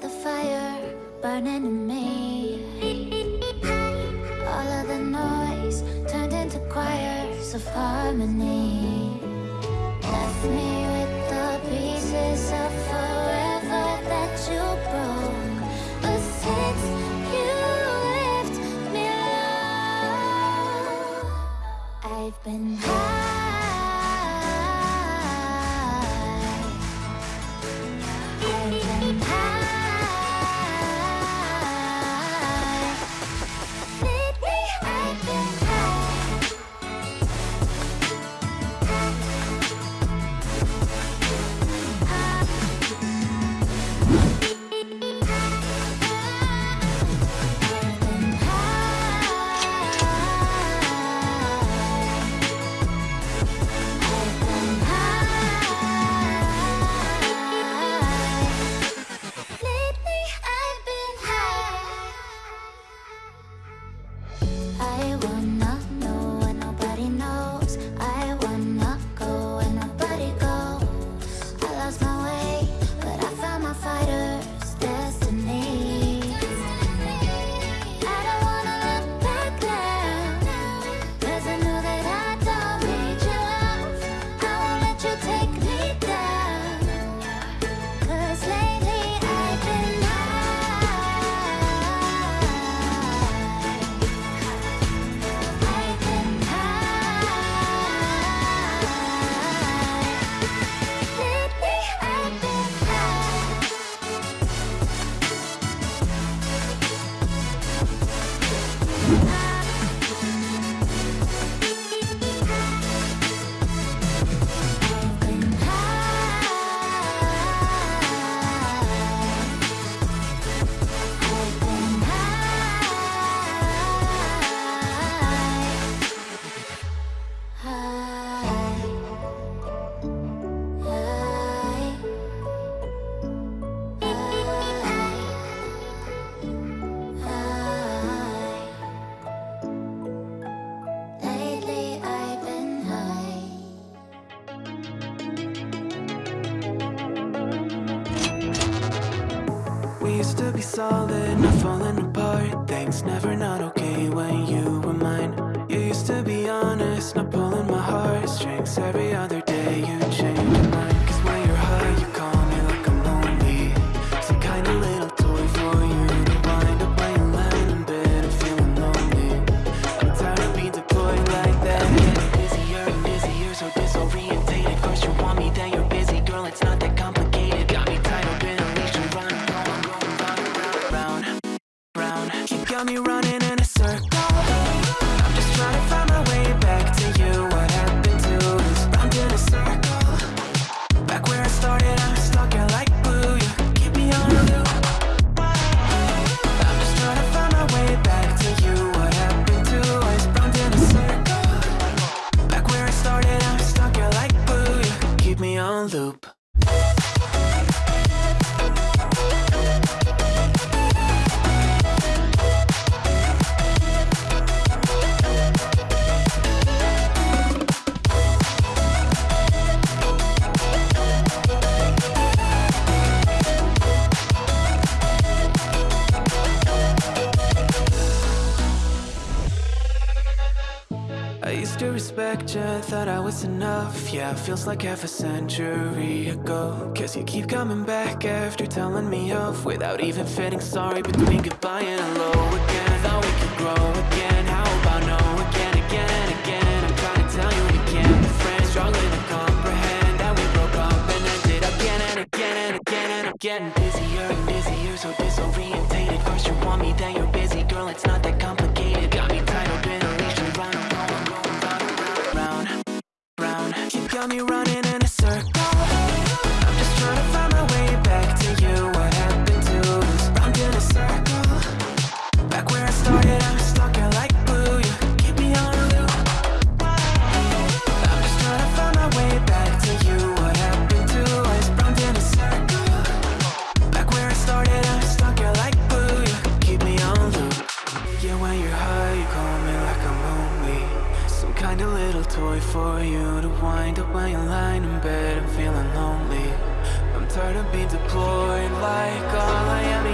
the fire burning in me. All of the noise turned into choirs of harmony. Left me with one to be solid, not falling apart. Things never not okay. tell me right. Roger, thought I was enough. Yeah, feels like half a century ago. Cause you keep coming back after telling me off. Without even feeling sorry between goodbye and hello again. Thought we could grow again. got me running boy for you to wind up when you're lying in bed and feeling lonely. I'm tired of being deployed like all I am